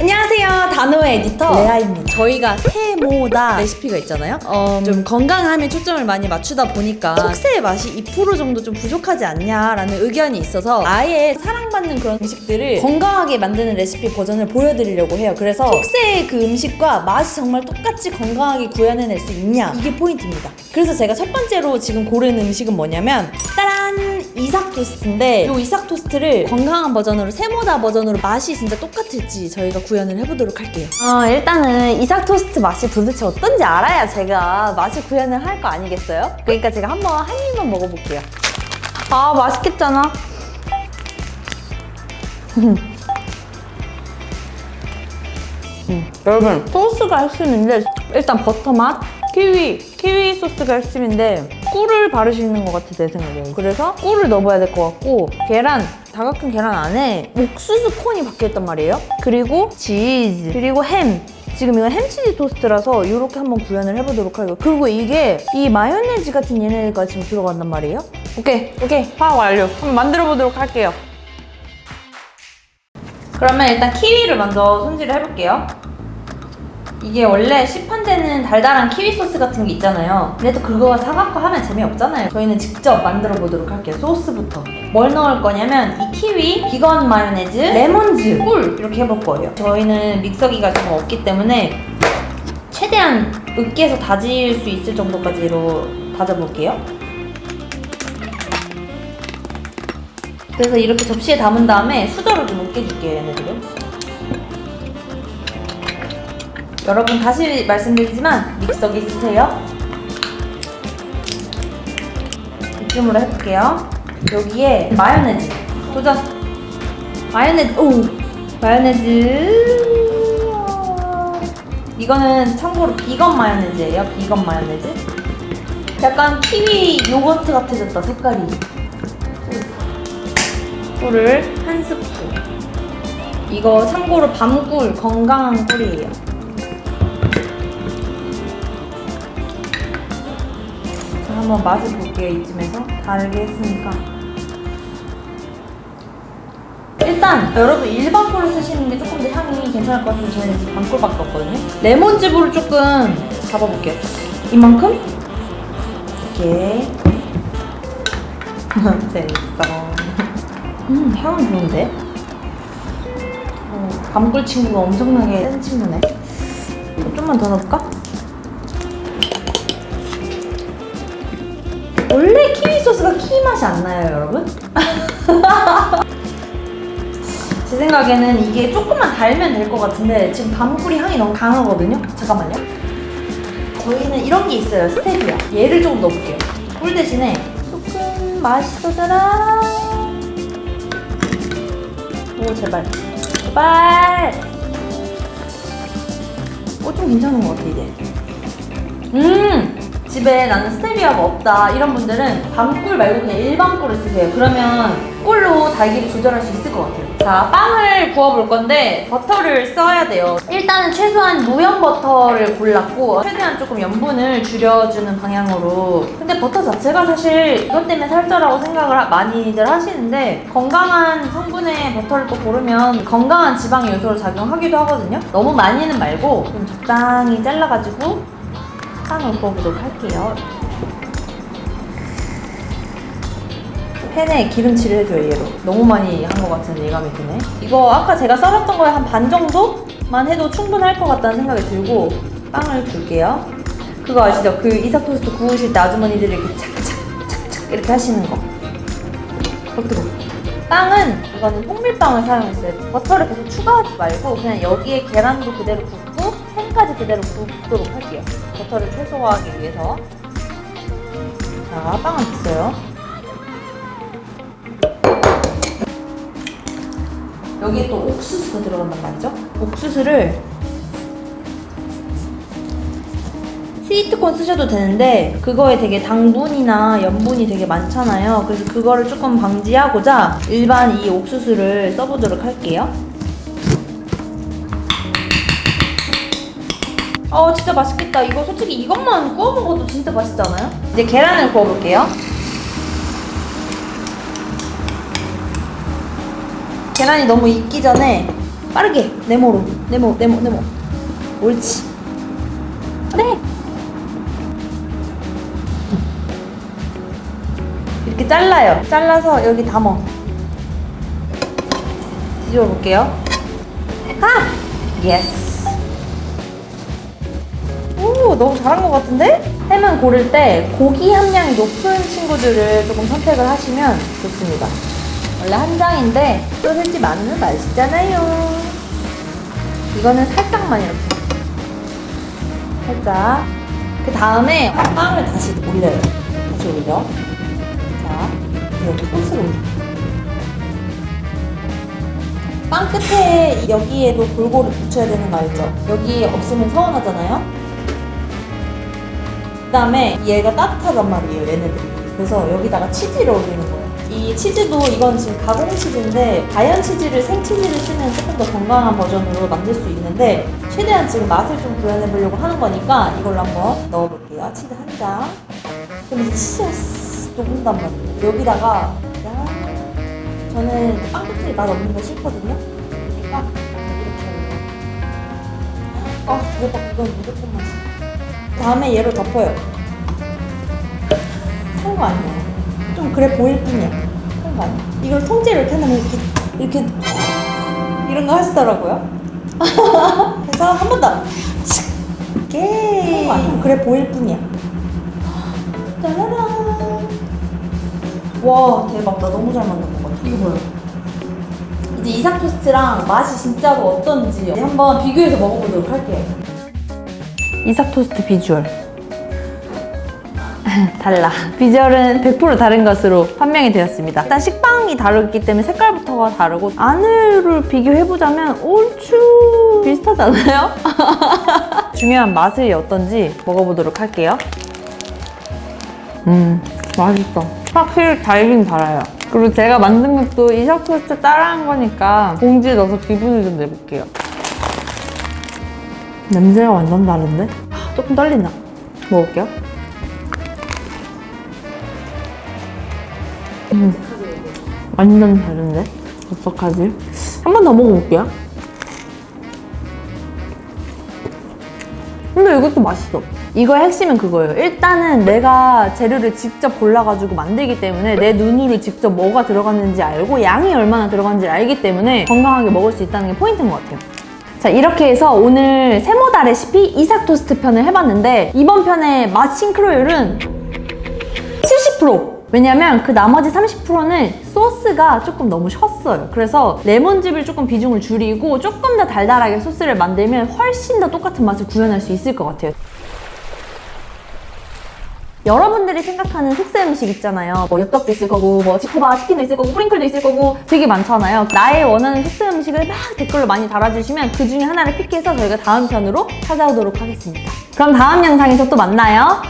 안녕하세요. 단호의 에디터. 레아입니다. 저희가 세모다 레시피가 있잖아요. 어, 좀 건강함에 초점을 많이 맞추다 보니까 속세의 맛이 2% 정도 좀 부족하지 않냐라는 의견이 있어서 아예 사랑받는 그런 음식들을 건강하게 만드는 레시피 버전을 보여드리려고 해요. 그래서 속세의 그 음식과 맛이 정말 똑같이 건강하게 구현해낼 수 있냐? 이게 포인트입니다. 그래서 제가 첫 번째로 지금 고른 음식은 뭐냐면 따란 이삭 토스트인데 이 이삭 토스트를 건강한 버전으로 세모다 버전으로 맛이 진짜 똑같을지 저희가 구현을 해보도록 할게요 어, 일단은 이삭 토스트 맛이 도대체 어떤지 알아야 제가 맛을 구현을 할 거 아니겠어요? 그러니까 제가 한번 한 입만 먹어볼게요. 아, 맛있겠잖아. 음, 여러분, 소스가 핵심인데 일단 버터 맛, 키위, 키위 소스가 핵심인데 꿀을 바르시는 것 같아 내 생각에. 그래서 꿀을 넣어봐야 될 것 같고 계란, 다각형 계란 안에 옥수수 콘이 박혀있단 말이에요. 그리고 치즈, 그리고 햄. 지금 이건 햄치즈 토스트라서 이렇게 한번 구현을 해보도록 할게요 그리고 이게 이 마요네즈 같은 얘네가 지금 들어간단 말이에요. 오케이, 오케이, 파악 완료. 한번 만들어 보도록 할게요. 그러면 일단 키위를 먼저 손질을 해볼게요. 이게 원래 시판되는 달달한 키위 소스 같은 게 있잖아요. 또 그거 사갖고 하면 재미없잖아요. 저희는 직접 만들어 보도록 할게요. 소스부터. 뭘 넣을 거냐면 이 키위, 비건 마요네즈, 레몬즙, 꿀 이렇게 해볼 거예요. 저희는 믹서기가 좀 없기 때문에 최대한 으깨서 다질 수 있을 정도까지로 다져볼게요. 그래서 이렇게 접시에 담은 다음에 수저로 좀 으깨줄게요, 얘네들을. 여러분 다시 말씀드리지만 믹서기 쓰세요. 이쯤으로 해볼게요. 여기에 마요네즈 도전. 마요네즈 오 마요네즈. 이거는 참고로 비건 마요네즈예요. 비건 마요네즈. 약간 키위 요거트 같아졌다 색깔이. 꿀을 한 스푼. 이거 참고로 밤꿀 건강한 꿀이에요. 한번 맛을 볼게요 이쯤에서 다르게 했으니까. 일단 여러분 일반 꿀을 쓰시는 게 조금 더 향이 괜찮을 것 같아서 저희는 지금 밤꿀밖에 없거든요. 레몬즙으로 조금 잡아볼게요. 이만큼? 이렇게. 재밌어. 음, 향은 좋은데? 어, 밤꿀 친구가 엄청나게 센 친구네. 좀만 더 넣을까? 맛이 안 나요, 여러분? 제 생각에는 이게 조금만 달면 될 것 같은데 지금 밤꿀이 향이 너무 강하거든요? 잠깐만요. 저희는 이런 게 있어요, 스테비아. 얘를 조금 넣어볼게요. 꿀 대신에 조금 맛있어져라. 오 제발 제발 어좀 괜찮은 것 같아 이제 음 집에 나는 스테비아가 없다 이런 분들은 밤꿀 말고 그냥 일반 꿀을 쓰세요. 그러면 꿀로 달기를 조절할 수 있을 것 같아요. 자 빵을 구워볼 건데 버터를 써야 돼요. 일단은 최소한 무염 버터를 골랐고 최대한 조금 염분을 줄여주는 방향으로. 근데 버터 자체가 사실 이것 때문에 살쪄라고 생각을 하- 많이들 하시는데 건강한 성분의 버터를 또 고르면 건강한 지방의 요소로 작용하기도 하거든요. 너무 많이는 말고 좀 적당히 잘라가지고 빵을 구워보도록 할게요. 팬에 기름칠을 해줘요 얘로 너무 많이 한 것 같은 예감이 드네. 이거 아까 제가 썰었던 거에 한 반 정도만 해도 충분할 것 같다는 생각이 들고 빵을 줄게요. 그거 아시죠? 그 이삭 토스트 구우실 때 아주머니들이 이렇게 착착 착착 이렇게 하시는 거. 그거 뜨거 빵은 이거는 통밀빵을 사용했어요. 버터를 계속 추가하지 말고 그냥 여기에 계란도 그대로 굽고 햄까지 그대로 굽도록 할게요 버터를 최소화하기 위해서 자 빵은 됐어요 여기에 또 옥수수가 들어간단 말이죠. 옥수수를 스위트콘 쓰셔도 되는데 그거에 되게 당분이나 염분이 되게 많잖아요. 그래서 그거를 조금 방지하고자 일반 이 옥수수를 써보도록 할게요. 어 진짜 맛있겠다. 이거 솔직히 이것만 구워 먹어도 진짜 맛있지 않아요? 이제 계란을 구워볼게요. 계란이 너무 익기 전에 빠르게 네모로 네모 네모 네모 옳지 네 이렇게 잘라요 잘라서 여기 담어 뒤집어 볼게요 아! yes 오 너무 잘한 것 같은데? 햄은 고를 때 고기 함량이 높은 친구들을 조금 선택을 하시면 좋습니다. 원래 한 장인데 소세지 많으면 맛있잖아요. 이거는 살짝만 이렇게. 살짝. 그 다음에 빵을 다시 올려요. 다시 올려. 자 여기 소스를 올려. 빵 끝에 여기에도 골고루 붙여야 되는 거 알죠? 여기 없으면 서운하잖아요? 그 다음에 얘가 따뜻하단 말이에요 얘네들이. 그래서 여기다가 치즈를 올리는 거예요. 이 치즈도 이건 지금 가공 치즈인데 자연 치즈를 생 치즈를 쓰면 조금 더 건강한 버전으로 만들 수 있는데 최대한 지금 맛을 좀 구현해 보려고 하는 거니까 이걸로 한번 넣어볼게요. 치즈 한장. 이 치즈가 쓱 녹는단 말이에요. 여기다가 짠. 저는 빵 끝에 맛 없는 거 싫거든요. 그러니까 이렇게 아 대박. 이건 무조건 맛있어 다음에 얘를 덮어요. 한거 아니에요. 좀 그래 보일 뿐이야. 한거 아니야. 이걸 통째로 이렇게 하면 이렇게 이렇게 이런 거 하시더라고요. 그래서 한 번 더. 오케이. 좀 그래 보일 뿐이야. 짜라란. 와 대박 나 너무 잘 만든 것 같아. 이거 뭐야? 이제 이삭 토스트랑 맛이 진짜로 어떤지 한번 비교해서 먹어보도록 할게요. 이삭 토스트 비주얼. 달라. 비주얼은 100% 다른 것으로 판명이 되었습니다. 일단 식빵이 다르기 때문에 색깔부터가 다르고 안을 비교해보자면 얼추 비슷하지 않아요? 중요한 맛이 어떤지 먹어보도록 할게요. 음 맛있어. 확실히 달긴 달아요. 그리고 제가 만든 것도 이삭 토스트 따라한 거니까 봉지에 넣어서 기분을 좀 내볼게요 냄새가 완전 다른데? 아, 조금 떨린다. 먹을게요. 음, 완전 다른데? 어떡하지? 한 번 더 먹어볼게요. 근데 이것도 맛있어. 이거의 핵심은 그거예요. 일단은 내가 재료를 직접 골라가지고 만들기 때문에 내 눈으로 직접 뭐가 들어갔는지 알고 양이 얼마나 들어갔는지 알기 때문에 건강하게 먹을 수 있다는 게 포인트인 것 같아요. 자 이렇게 해서 오늘 세모다 레시피 이삭 토스트 편을 해봤는데 이번 편의 맛 싱크로율은 70% 왜냐면 그 나머지 30%는 소스가 조금 너무 셨어요. 그래서 레몬즙을 조금 비중을 줄이고 조금 더 달달하게 소스를 만들면 훨씬 더 똑같은 맛을 구현할 수 있을 것 같아요 여러분들이 생각하는 특색 음식 있잖아요. 뭐 엽떡도 있을 거고, 뭐 지코바 치킨도 있을 거고, 프링클도 있을 거고 되게 많잖아요. 나의 원하는 특색 음식을 막 댓글로 많이 달아주시면 그 중에 하나를 픽해서 저희가 다음 편으로 찾아오도록 하겠습니다. 그럼 다음 영상에서 또 만나요.